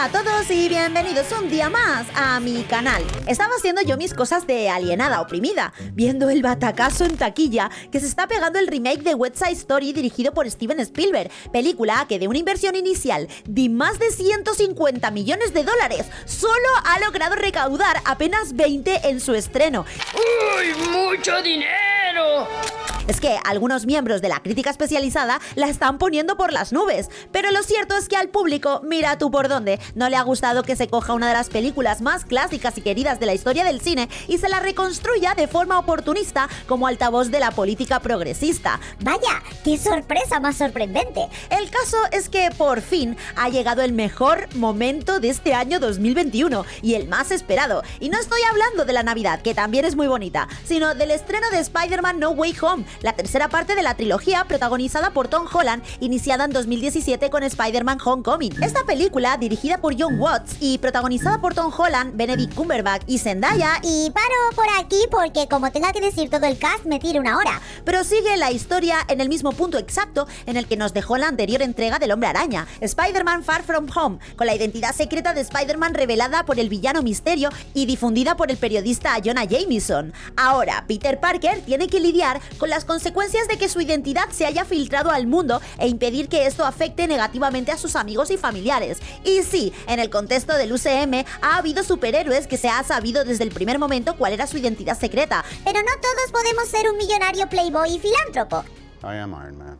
Hola a todos y bienvenidos un día más a mi canal. Estaba haciendo yo mis cosas de alienada oprimida, viendo el batacazo en taquilla que se está pegando el remake de West Side Story dirigido por Steven Spielberg, película que de una inversión inicial de más de 150 millones de dólares solo ha logrado recaudar apenas 20 en su estreno. ¡Uy, mucho dinero! Es que algunos miembros de la crítica especializada la están poniendo por las nubes, pero lo cierto es que al público, mira tú por dónde, no le ha gustado que se coja una de las películas más clásicas y queridas de la historia del cine y se la reconstruya de forma oportunista como altavoz de la política progresista. Vaya, qué sorpresa más sorprendente. El caso es que por fin ha llegado el mejor momento de este año 2021 y el más esperado. Y no estoy hablando de la Navidad, que también es muy bonita, sino del estreno de Spider-Man No Way Home, la tercera parte de la trilogía protagonizada por Tom Holland, iniciada en 2017 con Spider-Man Homecoming. Esta película, dirigida por John Watts y protagonizada por Tom Holland, Benedict Cumberbatch y Zendaya, Y paro por aquí porque como tenga que decir todo el cast me tiro una hora. prosigue la historia en el mismo punto exacto en el que nos dejó la anterior entrega del Hombre Araña, Spider-Man Far From Home, con la identidad secreta de Spider-Man revelada por el villano Misterio y difundida por el periodista Jonah Jameson. Ahora, Peter Parker tiene que lidiar con las consecuencias de que su identidad se haya filtrado al mundo e impedir que esto afecte negativamente a sus amigos y familiares. Y sí, en el contexto del UCM ha habido superhéroes que se ha sabido desde el primer momento cuál era su identidad secreta, Pero no todos podemos ser un millonario playboy y filántropo. I am Iron Man.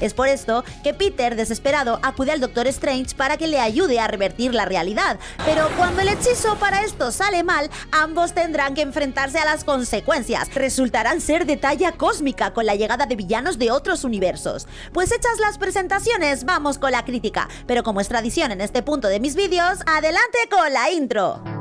Es por esto que Peter, desesperado, acude al Doctor Strange para que le ayude a revertir la realidad. Pero cuando el hechizo para esto sale mal, ambos tendrán que enfrentarse a las consecuencias. Resultarán ser de talla cósmica con la llegada de villanos de otros universos. Pues hechas las presentaciones, vamos con la crítica. Pero como es tradición en este punto de mis vídeos, adelante con la intro.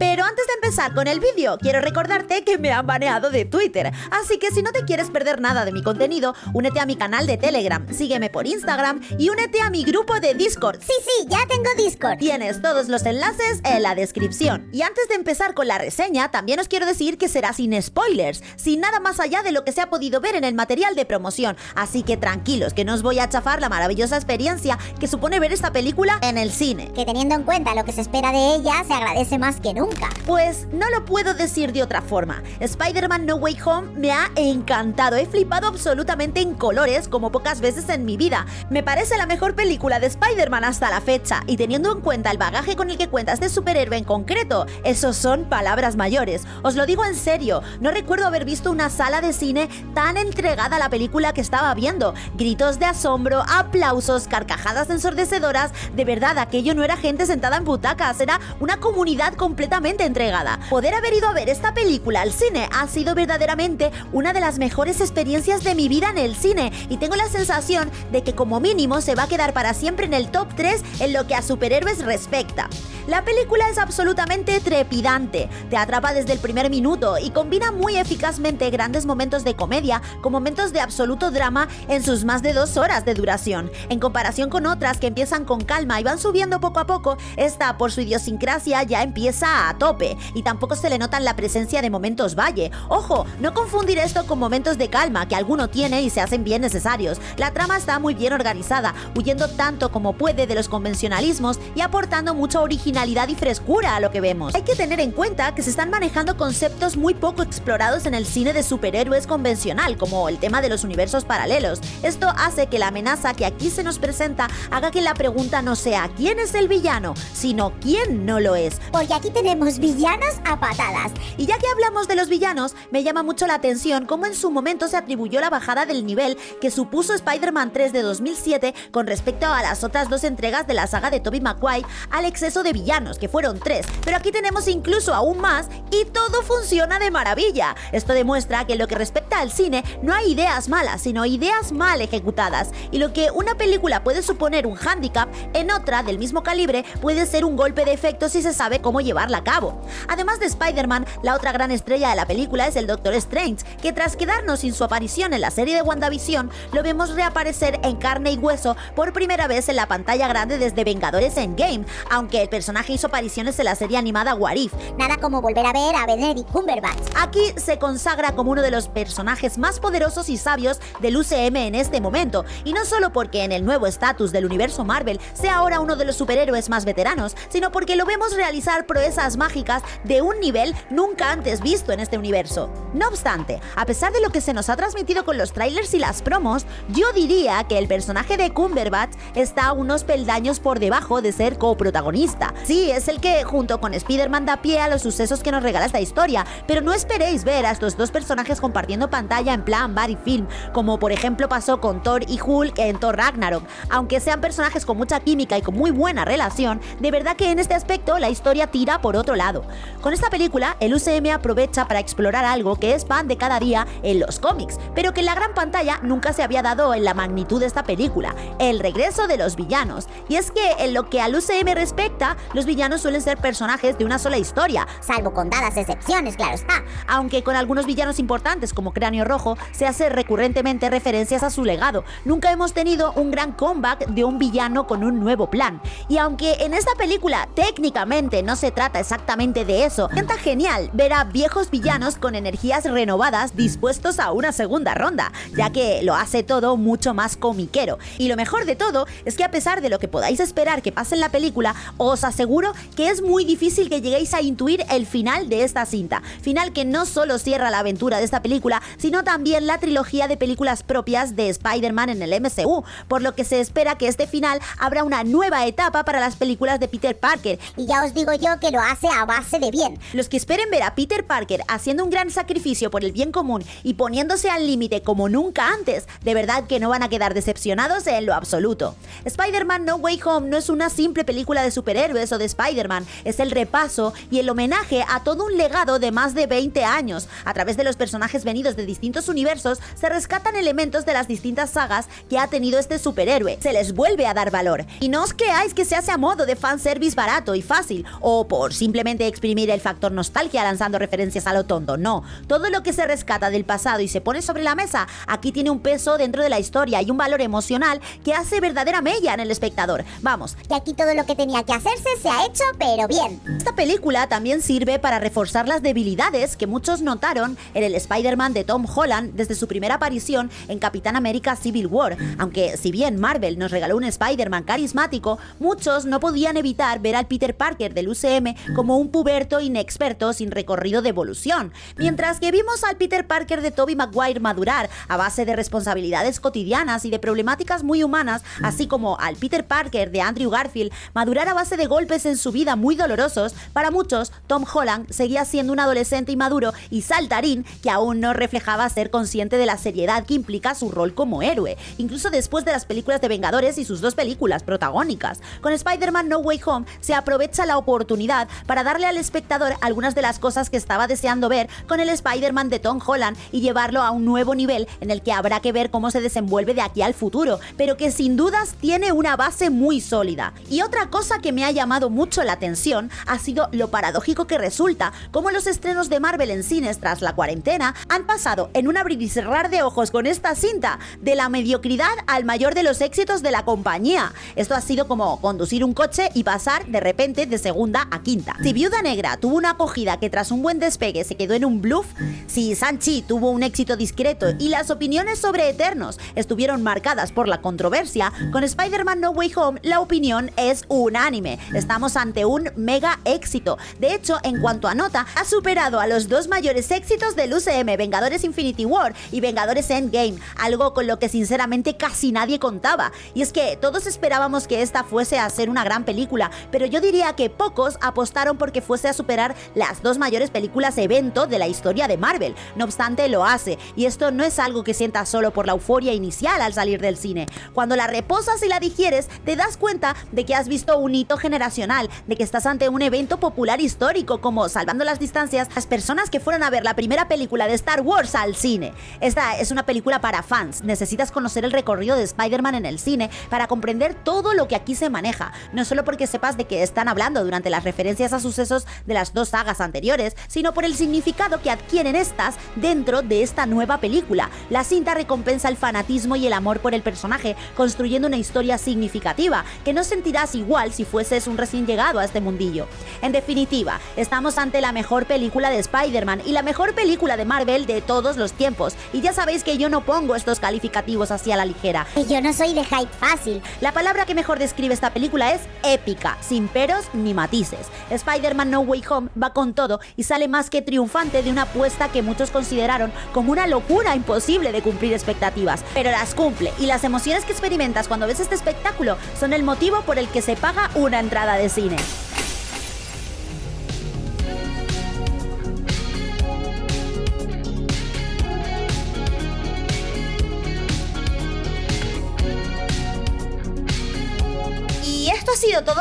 Pero antes de empezar con el vídeo, quiero recordarte que me han baneado de Twitter. Así que si no te quieres perder nada de mi contenido, únete a mi canal de Telegram, sígueme por Instagram y únete a mi grupo de Discord. Sí, sí, ya tengo Discord. Tienes todos los enlaces en la descripción. Y antes de empezar con la reseña, también os quiero decir que será sin spoilers, sin nada más allá de lo que se ha podido ver en el material de promoción. Así que tranquilos, que no os voy a chafar la maravillosa experiencia que supone ver esta película en el cine. Que teniendo en cuenta lo que se espera de ella, se agradece más que nunca. Pues no lo puedo decir de otra forma. Spider-Man No Way Home me ha encantado. He flipado absolutamente en colores como pocas veces en mi vida. Me parece la mejor película de Spider-Man hasta la fecha. Y teniendo en cuenta el bagaje con el que cuenta este superhéroe en concreto, esos son palabras mayores. Os lo digo en serio, no recuerdo haber visto una sala de cine tan entregada a la película que estaba viendo. Gritos de asombro, aplausos, carcajadas ensordecedoras. De verdad, aquello no era gente sentada en butacas, era una comunidad completamente entregada. Poder haber ido a ver esta película al cine ha sido verdaderamente una de las mejores experiencias de mi vida en el cine y tengo la sensación de que como mínimo se va a quedar para siempre en el top 3 en lo que a superhéroes respecta. La película es absolutamente trepidante, te atrapa desde el primer minuto y combina muy eficazmente grandes momentos de comedia con momentos de absoluto drama en sus más de dos horas de duración. En comparación con otras que empiezan con calma y van subiendo poco a poco, esta por su idiosincrasia ya empieza a tope y tampoco se le notan la presencia de momentos valle. Ojo, no confundir esto con momentos de calma que alguno tiene y se hacen bien necesarios. La trama está muy bien organizada, huyendo tanto como puede de los convencionalismos y aportando mucha originalidad y frescura a lo que vemos. Hay que tener en cuenta que se están manejando conceptos muy poco explorados en el cine de superhéroes convencional, como el tema de los universos paralelos. Esto hace que la amenaza que aquí se nos presenta haga que la pregunta no sea quién es el villano, sino quién no lo es. Porque aquí tenemos villanos a patadas. Y ya que hablamos de los villanos, me llama mucho la atención cómo en su momento se atribuyó la bajada del nivel que supuso Spider-Man 3 de 2007 con respecto a las otras dos entregas de la saga de Tobey Maguire al exceso de villanos, que fueron tres. Pero aquí tenemos incluso aún más y todo funciona de maravilla. Esto demuestra que en lo que respecta al cine no hay ideas malas, sino ideas mal ejecutadas. Y lo que una película puede suponer un hándicap, en otra del mismo calibre puede ser un golpe de efecto si se sabe cómo llevarla a cabo. Además de Spider-Man, la otra gran estrella de la película es el Doctor Strange, que tras quedarnos sin su aparición en la serie de WandaVision, lo vemos reaparecer en carne y hueso por primera vez en la pantalla grande desde Vengadores Endgame, aunque el personaje hizo apariciones en la serie animada What If. Nada como volver a ver a Benedict Cumberbatch. Aquí se consagra como uno de los personajes más poderosos y sabios del UCM en este momento, y no solo porque en el nuevo estatus del universo Marvel sea ahora uno de los superhéroes más veteranos, sino porque lo vemos realizar proezas mágicas de un nivel nunca antes visto en este universo. No obstante, a pesar de lo que se nos ha transmitido con los trailers y las promos, yo diría que el personaje de Cumberbatch está unos peldaños por debajo de ser coprotagonista. Sí, es el que, junto con Spider-Man, da pie a los sucesos que nos regala esta historia, pero no esperéis ver a estos dos personajes compartiendo pantalla en plan bar y film, como por ejemplo pasó con Thor y Hulk en Thor Ragnarok. Aunque sean personajes con mucha química y con muy buena relación, de verdad que en este aspecto la historia tira por otro lado. Con esta película, el UCM aprovecha para explorar algo que es pan de cada día en los cómics, pero que en la gran pantalla nunca se había dado en la magnitud de esta película, el regreso de los villanos. Y es que en lo que al UCM respecta, los villanos suelen ser personajes de una sola historia, Salvo con dadas excepciones, claro está. aunque con algunos villanos importantes como Cráneo Rojo se hace recurrentemente referencias a su legado. Nunca hemos tenido un gran comeback de un villano con un nuevo plan. Y aunque en esta película técnicamente no se trata exactamente de eso, sienta genial ver a viejos villanos con energías renovadas dispuestos a una segunda ronda, ya que lo hace todo mucho más comiquero. Y lo mejor de todo es que a pesar de lo que podáis esperar que pase en la película, os aseguro que es muy difícil que lleguéis a intuir el final de esta cinta. Final que no solo cierra la aventura de esta película, sino también la trilogía de películas propias de Spider-Man en el MCU, por lo que se espera que este final abra una nueva etapa para las películas de Peter Parker. Y ya os digo yo que lo hace a base de bien. Los que esperen ver a Peter Parker haciendo un gran sacrificio por el bien común y poniéndose al límite como nunca antes, de verdad que no van a quedar decepcionados en lo absoluto. Spider-Man No Way Home no es una simple película de superhéroes o de Spider-Man, es el repaso y el homenaje a todo un legado de más de 20 años. A través de los personajes venidos de distintos universos, se rescatan elementos de las distintas sagas que ha tenido este superhéroe. Se les vuelve a dar valor. Y no os creáis que se hace a modo de fanservice barato y fácil, o por simplemente exprimir el factor nostalgia lanzando referencias a lo tonto. No, todo lo que se rescata del pasado y se pone sobre la mesa, aquí tiene un peso dentro de la historia y un valor emocional que hace verdadera mella en el espectador. Vamos, Y aquí todo lo que tenía que hacerse se ha hecho, pero bien. esta película también sirve para reforzar las debilidades que muchos notaron en el Spider-Man de Tom Holland desde su primera aparición en Capitán América Civil War. Aunque si bien Marvel nos regaló un Spider-Man carismático, muchos no podían evitar ver al Peter Parker del UCM como un puberto inexperto sin recorrido de evolución. Mientras que vimos al Peter Parker de Tobey Maguire madurar a base de responsabilidades cotidianas y de problemáticas muy humanas, así como al Peter Parker de Andrew Garfield madurar a base de golpes en su vida muy dolorosos, para muchos Tom Holland seguía siendo un adolescente inmaduro y saltarín que aún no reflejaba ser consciente de la seriedad que implica su rol como héroe, incluso después de las películas de Vengadores y sus dos películas protagónicas. Con Spider-Man No Way Home se aprovecha la oportunidad para darle al espectador algunas de las cosas que estaba deseando ver con el Spider-Man de Tom Holland y llevarlo a un nuevo nivel en el que habrá que ver cómo se desenvuelve de aquí al futuro, pero que sin dudas tiene una base muy sólida. Y otra cosa que me ha llamado mucho la atención ha sido lo paradójico que resulta, como los estrenos de Marvel en cines tras la cuarentena han pasado en un abrir y cerrar de ojos con esta cinta de la mediocridad al mayor de los éxitos de la compañía. Esto ha sido como conducir un coche y pasar de repente de segunda a quinta. Si Viuda Negra tuvo una acogida que tras un buen despegue se quedó en un bluff, si Sanchi tuvo un éxito discreto y las opiniones sobre Eternos estuvieron marcadas por la controversia, con Spider-Man No Way Home la opinión es unánime. Estamos ante un mega éxito. De hecho, en cuanto a nota, ha superado a los dos mayores éxitos del UCM, Vengadores Infinity War y Vengadores Endgame, algo con lo que sinceramente casi nadie contaba. Y es que todos esperábamos que esta fuese a ser una gran película, pero yo diría que pocos apostaron porque fuese a superar las dos mayores películas evento de la historia de Marvel. No obstante, lo hace, y esto no es algo que sientas solo por la euforia inicial al salir del cine. Cuando la reposas y la digieres, te das cuenta de que has visto un hito generacional, de que estás ante un evento popular histórico, como salvando las distancias, las personas que fueron a ver la primera película de Star Wars al cine. Esta es una película para fans. Necesitas conocer el recorrido de Spider-Man en el cine para comprender todo lo que aquí se maneja. No solo porque sepas de qué están hablando durante las referencias gracias a sucesos de las dos sagas anteriores, sino por el significado que adquieren estas dentro de esta nueva película. La cinta recompensa el fanatismo y el amor por el personaje, construyendo una historia significativa, que no sentirás igual si fueses un recién llegado a este mundillo. En definitiva, estamos ante la mejor película de Spider-Man y la mejor película de Marvel de todos los tiempos, y ya sabéis que yo no pongo estos calificativos así a la ligera. Yo no soy de hype fácil. La palabra que mejor describe esta película es épica, sin peros ni matices. Spider-Man No Way Home va con todo y sale más que triunfante de una apuesta que muchos consideraron como una locura imposible de cumplir expectativas, pero las cumple y las emociones que experimentas cuando ves este espectáculo son el motivo por el que se paga una entrada de cine.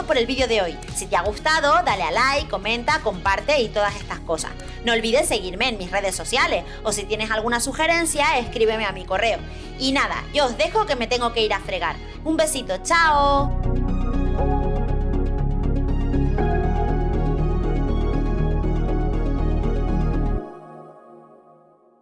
Por el vídeo de hoy. Si te ha gustado, dale a like, comenta, comparte y todas estas cosas. No olvides seguirme en mis redes sociales o si tienes alguna sugerencia, escríbeme a mi correo. Y nada, yo os dejo que me tengo que ir a fregar. Un besito, chao.